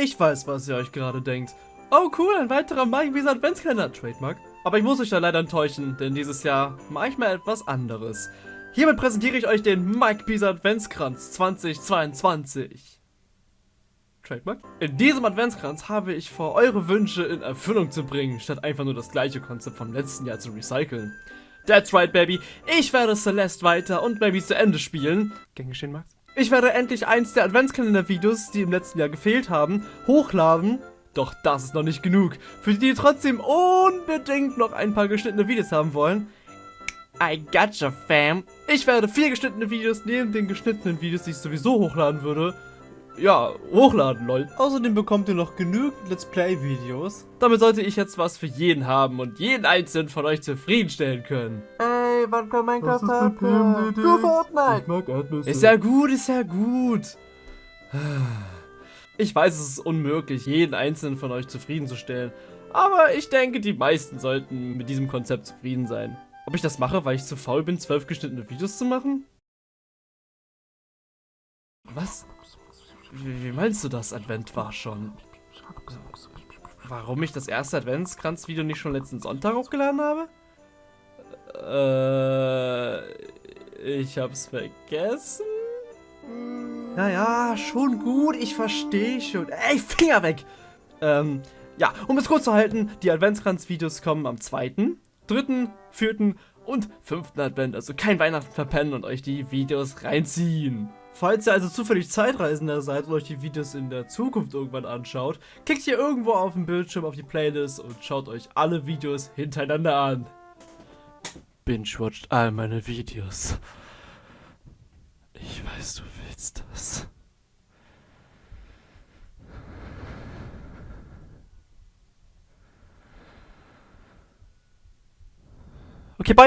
Ich weiß, was ihr euch gerade denkt. Oh cool, ein weiterer Mike Adventskalender, Trademark. Aber ich muss euch da leider enttäuschen, denn dieses Jahr mache ich mal etwas anderes. Hiermit präsentiere ich euch den Mike Pisa Adventskranz 2022. Trademark? In diesem Adventskranz habe ich vor, eure Wünsche in Erfüllung zu bringen, statt einfach nur das gleiche Konzept vom letzten Jahr zu recyceln. That's right, Baby. Ich werde Celeste weiter und Baby zu Ende spielen. Gern geschehen, Max? Ich werde endlich eins der Adventskalender-Videos, die im letzten Jahr gefehlt haben, hochladen. Doch das ist noch nicht genug. Für die, die trotzdem unbedingt noch ein paar geschnittene Videos haben wollen. I gotcha, fam. Ich werde vier geschnittene Videos neben den geschnittenen Videos, die ich sowieso hochladen würde, ja, hochladen, lol. Außerdem bekommt ihr noch genügend Let's Play-Videos. Damit sollte ich jetzt was für jeden haben und jeden einzelnen von euch zufriedenstellen können. Ey, wann kommt Minecraft Hardcore? Du Fortnite! Ist ja gut, ist ja gut. Ich weiß, es ist unmöglich, jeden einzelnen von euch zufriedenzustellen. Aber ich denke, die meisten sollten mit diesem Konzept zufrieden sein. Ob ich das mache, weil ich zu faul bin, zwölf geschnittene Videos zu machen? Was? Wie, wie meinst du das? Advent war schon. Warum ich das erste Adventskranz-Video nicht schon letzten Sonntag hochgeladen habe? Äh, ich hab's vergessen. Naja, schon gut, ich verstehe schon. Ey, Finger weg! Ähm, ja, um es kurz zu halten, die Adventskranz-Videos kommen am 2., 3., 4. und 5. Advent. Also kein Weihnachten verpennen und euch die Videos reinziehen. Falls ihr also zufällig Zeitreisender seid und euch die Videos in der Zukunft irgendwann anschaut, klickt hier irgendwo auf dem Bildschirm auf die Playlist und schaut euch alle Videos hintereinander an. Binge-watcht all meine Videos. Ich weiß, du willst das. Okay, bye.